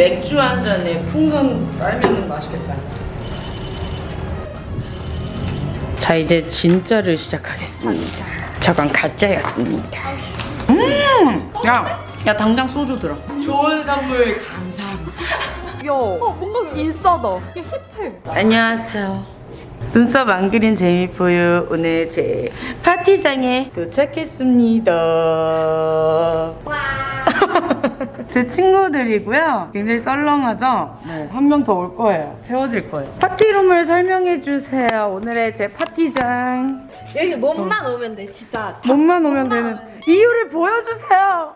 맥주 한 잔에 풍선 빨면 맛있겠다. 자 이제 진짜를 시작하겠습니다. 저건 가짜였습니다. 음, 야, 야 당장 소주 들어. 좋은 선물 감사합니다. 야, 어, 뭔가 인싸다. 야, 힙해. 안녕하세요. 눈썹 안 그린 재미포유 오늘 제 파티장에 도착했습니다. 제 친구들이고요. 굉장히 썰렁하죠? 네, 한 명 더 올 거예요. 채워질 거예요. 파티룸을 설명해 주세요. 오늘의 제 파티장. 여기 몸만 오면 돼, 진짜. 몸만 오면 되는 이유를 보여주세요.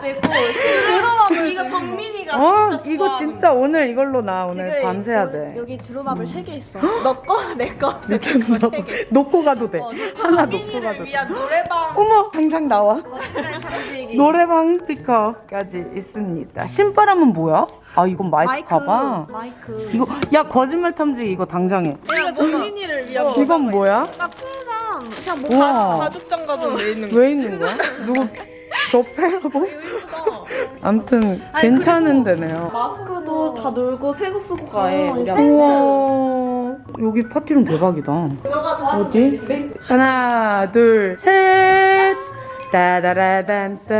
되고, 드로마블. 이거 정민이가 어, 진짜 이거 진짜 오늘 이걸로 나 오늘 밤새야 여- 돼. 여기 드로마블 3개 있어. 너 거, 내 거. 미쳤나 봐. 놓고 가도 돼. 하나 놓고 가도 돼. 노래방 어머, 당장 나와. 노래방 스피커까지 있습니다. 신바람은 뭐야? 아, 이건 마이크 가봐. 마이크. 이거, 야, 거짓말 탐지 이거 당장해. 이거 정민이를 위한 이건 뭐야? 나 푸랑 그냥 뭐 우와. 가죽 장갑은 왜 있는 왜 있는 거야? 누구 접해라고? 아무튼 괜찮은 데네요. 마스크도 다 놀고 새거 쓰고 가해. 우리 우와 여기 파티룸 대박이다. 어디? 하나 둘 셋. 따다라단따.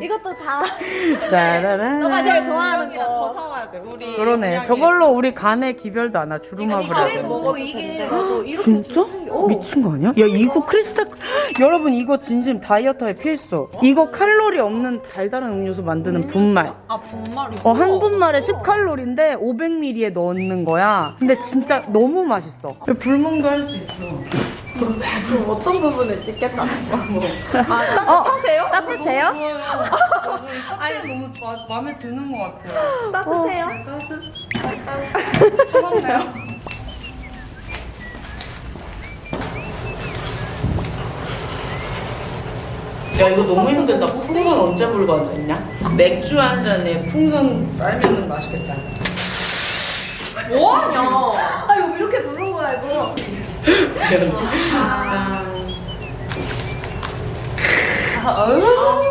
이것도 다 따라라. 너가 제일 좋아하는 더 거. 사와야 돼. 우리 그러네. 저걸로 우리 간에 기별도 안 하. 주름합을 해서. 먹어도 이게 진짜? 미친 거 아니야? 야 이거 크리스탈 여러분 이거 진심 다이어터에 필수 이거 칼로리 없는 달달한 음료수 만드는 분말 아 분말이. 어 한 분말에 10칼로리인데 500ml에 넣는 거야 근데 진짜 너무 맛있어 불멍도 할 수 있어 그럼 어떤 부분을 찍겠다는 거야? 뭐. 아, 따뜻하세요? 따뜻해요? 아니 너무 마, 마음에 드는 것 같아요 따뜻해요? 차갑네요 야 이거 너무 힘들다 풍선 언제 불고 앉았냐? 맥주 한 잔에 풍선 빨면 맛있겠다 뭐하냐? 아, 이거 이렇게 부는 거야, 이거.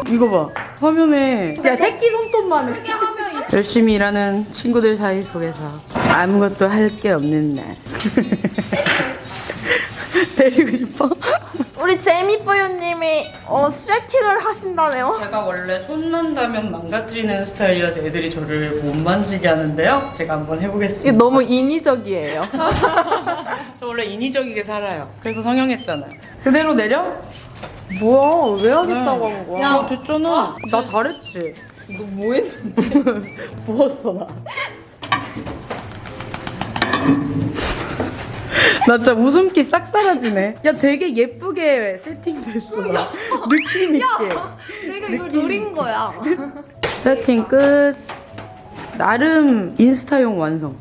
이거 봐. 화면에. 야 새끼 손톱만 해. 열심히 일하는 친구들 사이 속에서 아무것도 할 게 없는 날. 데리고 싶어? 우리 제이미뽀유님이 어, 스트레칭을 하신다네요? 제가 원래 손 만다면 망가뜨리는 스타일이라서 애들이 저를 못 만지게 하는데요 제가 한번 해보겠습니다 이게 너무 인위적이에요. 저 원래 인위적이게 살아요 그래서 성형했잖아요 그대로 내려? 뭐야 왜 하겠다고 한 거야 야 됐잖아 나 잘했지 너 뭐 했는데? 부었어 나. 나 진짜 웃음기 싹 사라지네. 야 되게 예쁘게 세팅됐어 나. 느낌 있게. 내가 이걸 노린 거야. 세팅 끝. 나름 인스타용 완성.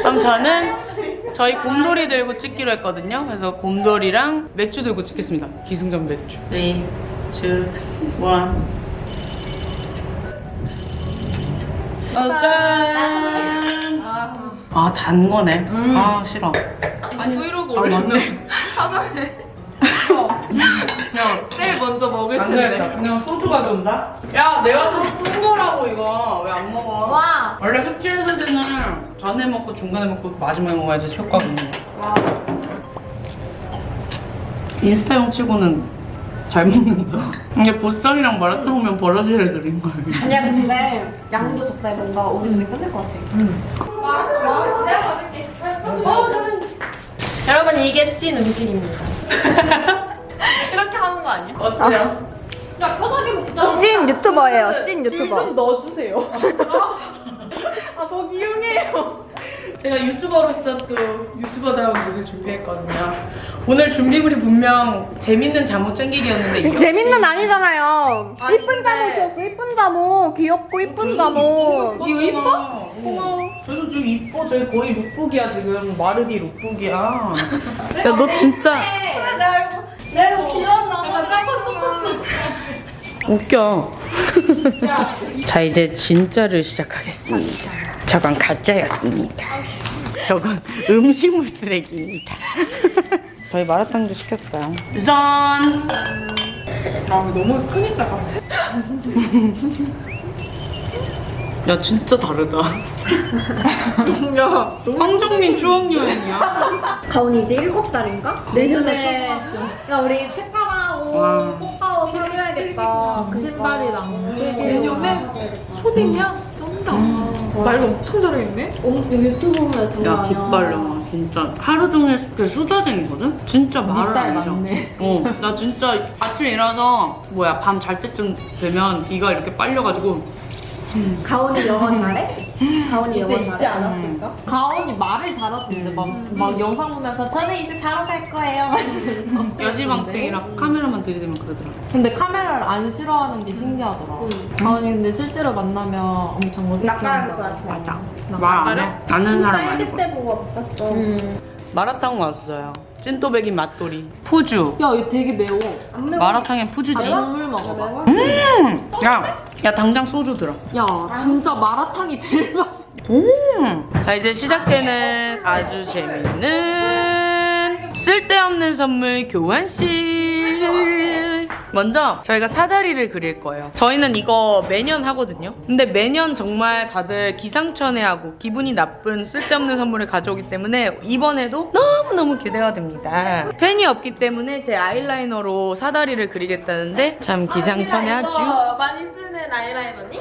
그럼 저는 저희 곰돌이 들고 찍기로 했거든요. 그래서 곰돌이랑 맥주 들고 찍겠습니다. 기승전 맥주. 3, 2, 1. 어, 짠! 아, 단 거네. 아, 싫어. 아니 브이로그 아, 올리면 맞네. 사전에 그냥 제일 먼저 먹을 안 텐데. 그냥 소주 가져온다? 야, 내가 쏜 거라고, 이거. 왜 안 먹어? 와. 원래 숙취해소제는 전에 먹고 중간에 먹고 마지막에 먹어야지 효과가 있는 거야. 인스타용 치고는 잘 먹는다. 이게 보쌈이랑 마라탕면 버러지를 드린 거야. 아니야, 근데 양도 적당히 뭔가 오늘 중에 끝날 것 같아. 여러분 이게 찐 음식입니다. 이렇게 하는 거 아니야? 어때요? 야 편하게 먹자. 찐 유튜버예요, 찐 유튜버. 좀 넣어주세요. 아 거기 이용해요. 제가 유튜버로서 또 유튜버다운 것을 준비했거든요. 오늘 준비물이 분명 재밌는 잠옷 쟁기기였는데 이게 재밌는 아니잖아요. 아니, 이쁜 근데- 잠옷이었어, 이쁜 잠옷. 귀엽고 이쁜 잠옷. 이거 이뻐? 고마워. 저도 지금 이뻐. 저희 거의 룩북이야 지금. 마르디 룩북이야. 야 너 진짜 내가 길었나 봐. 쌍꺼 웃겨. 자 이제 진짜를 시작하겠습니다. 저건 가짜였습니다. 저건 음식물 쓰레기입니다. 저희 마라탕도 시켰어요. 짠! 아, 너무 크니까. 야 진짜 다르다. 야 황정민 추억여행이야? 가온이 이제 7살인가? 내년에 야 우리 책가방 꽃가워 사줘야겠다. 그 신발이랑 내년에 네. 초딩이야? 쩐다. 음. 말도 엄청 잘해있네? 유튜브로 장난 야. 깃발로 진짜 하루 종일 그 수다쟁이거든? 진짜 말을 안 해. 어, 나 진짜 아침에 일어나서 뭐야 밤 잘 때쯤 되면 이가 이렇게 빨려가지고 가온이 영원히 잘해? 가온이 영어 있지 않았을까? 음. 가온이 말을 잘하던데 음. 막, 음. 막 영상 보면서 저는 이제 자러 갈 거예요. 여시방땡이랑 네. 카메라만 들이대면 그러더라 근데 카메라를 안 싫어하는 게 음. 신기하더라. 음. 가온이 근데 실제로 만나면 엄청 어색해한다 맞아. 말안 해? 아는 사람 말고 진짜 1대 보고 봤어 음. 마라탕 왔어요. 찐또배긴 맛돌이. 푸주. 야얘 되게 매워. 마라탕에 푸주지. 아, 물 먹어봐. 음! 야! 야 당장 소주 들어. 야 진짜 마라탕이 제일 맛있어. 음. 자 이제 시작되는 아주 재밌는 쓸데없는 선물 교환식. 먼저 저희가 사다리를 그릴 거예요. 저희는 이거 매년 하거든요. 근데 매년 정말 다들 기상천외하고 기분이 나쁜 쓸데없는 선물을 가져오기 때문에 이번에도 너무너무 기대가 됩니다. 펜이 없기 때문에 제 아이라이너로 사다리를 그리겠다는데 참 아, 기상천외하죠. 아, 많이 쓰는 아이라이너니?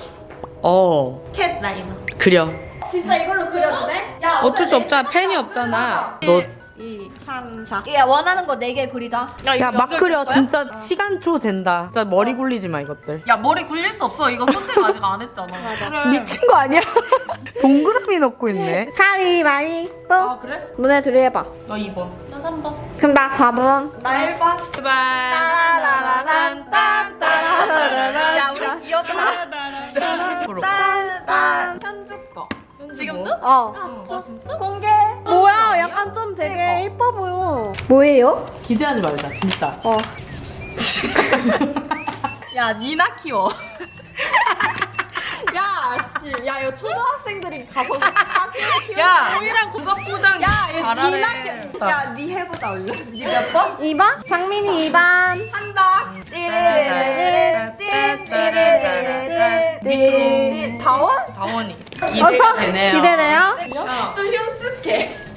어. 캣 라이너. 그려. 진짜 이걸로 그려도 돼? 야, 어쩔 수 없잖아. 펜이 없잖아. 아, 너 예. 2, 3, 4. 야, 원하는 거 4개 그리자. 야, 야 막 그려. 진짜 어. 시간 초 잰다. 진짜 머리 어. 굴리지 마, 이것들. 야, 머리 굴릴 수 없어. 이거 선택 아직 안 했잖아. 그래. 미친 거 아니야? 동그라미 넣고 있네. 가위바위보. 아, 그래? 너네 둘이 해봐. 나 2번. 3번. 그럼 나 4번. 나 1번. 제발. 따라라라란 딴따라라란 야, 우리 귀엽다. 따라라란 딴딴 현주 거. 지금 줘? 어. 아, 진짜? 공개. 뭐야? 어 약간 좀 되게 어. 예뻐 보여 뭐예요? 기대하지 말자 진짜 어. 야 니나 키워 야, 씨. 야, 이거 초등학생들이 가서 야, 우이랑 국악 포장 야, 잘하네. 니나 야, 니 해보자, 얼른. 니몇 번? 2번? 장민이 2번. 한다. 다원? 다원이. 기대되네요. 기대돼요? 좀 흉측해.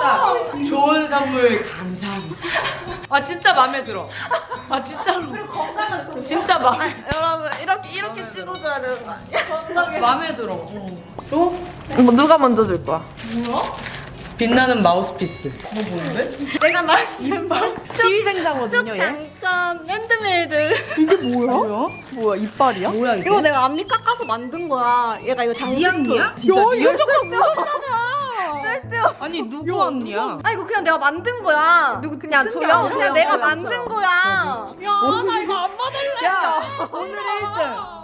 좋아하겠다. 좋은 선물 감사합니다. 아 진짜 마음에 들어. 아 진짜로. 건강은 또 진짜 마, 여러분 이렇게 이렇게 찍어줘야 되는 거 아니야? 마음에 들어. 어. 줘? 뭐 누가 먼저 줄 거야? 빛나는 마우스피스. 뭐 뭔데? 내가 말씀 지휘생자거든요 당첨 핸드메이드. 이게 뭐야? 뭐야 이빨이야? 뭐야 이게? 이거 내가 앞니 깎아서 만든 거야. 얘가 이거 장식품. 니안니야? 진짜 야, 이거 조금 무섭잖아. 쓸데없어. 아니 누구 언니야? 아 이거 그냥 내가 만든 거야. 누구 그냥 조용. 그냥 내가 만든 거야. 야, 나 이거 안 받을래. 야 오늘 1등.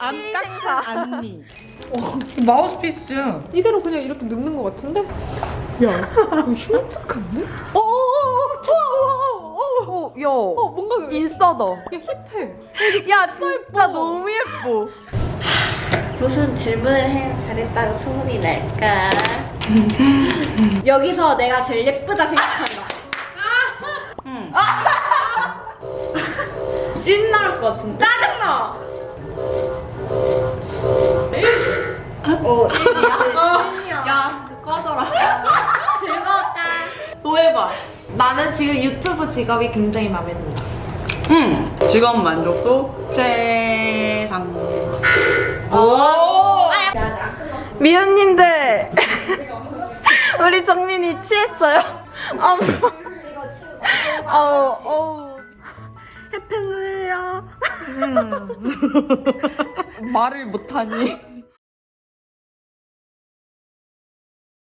안 깎아 안니. 어, 마우스피스. 이대로 그냥 이렇게 늙는 것 같은데? 어, 야. 어, 뭔가 인싸다. 야, 힙해. 야, 진짜 너무 예뻐. 무슨 질문을 해야 잘했다고 소문이 날까? 여기서 내가 제일 예쁘다 생각한다. 찐 나올 것 같은데. 짜증나! 오, 야, 꺼져라. 즐거웠다. 또 해봐. 나는 지금 유튜브 직업이 굉장히 마음에 든다. 응. 직업 만족도 최상. 오! 미연님들, 우리 정민이 취했어요? 어머. 어우, 어우. 해피뉴이야. 말을 못하니.